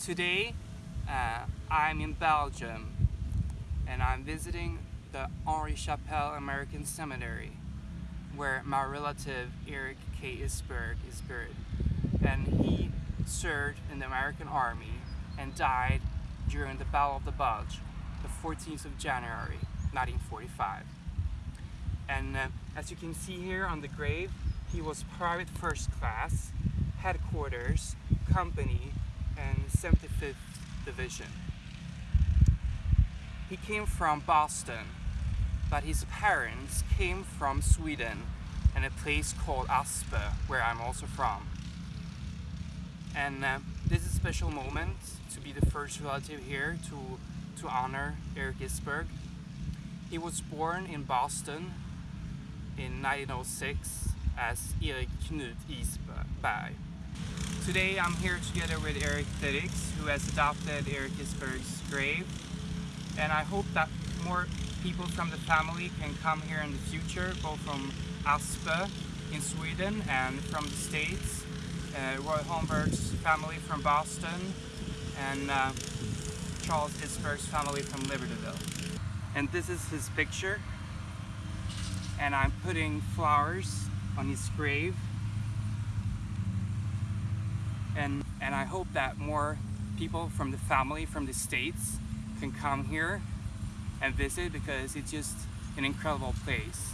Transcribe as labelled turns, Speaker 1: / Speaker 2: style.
Speaker 1: Today, uh, I'm in Belgium and I'm visiting the Henri Chapelle American Cemetery where my relative Eric K. Isberg is buried. And he served in the American Army and died during the Battle of the Bulge, the 14th of January, 1945. And uh, as you can see here on the grave, he was private first class, headquarters, company, and 75th Division. He came from Boston, but his parents came from Sweden and a place called Asper, where I'm also from. And uh, this is a special moment to be the first relative here to, to honor Eric Isberg. He was born in Boston in 1906 as Erik Knut Isberg. Today I'm here together with Eric Felix who has adopted Eric Isberg's grave. And I hope that more people from the family can come here in the future both from Aspe in Sweden and from the States. Uh, Roy Holmberg's family from Boston and uh, Charles Isberg's family from Libertyville. And this is his picture. And I'm putting flowers on his grave and and I hope that more people from the family from the States can come here and visit because it's just an incredible place.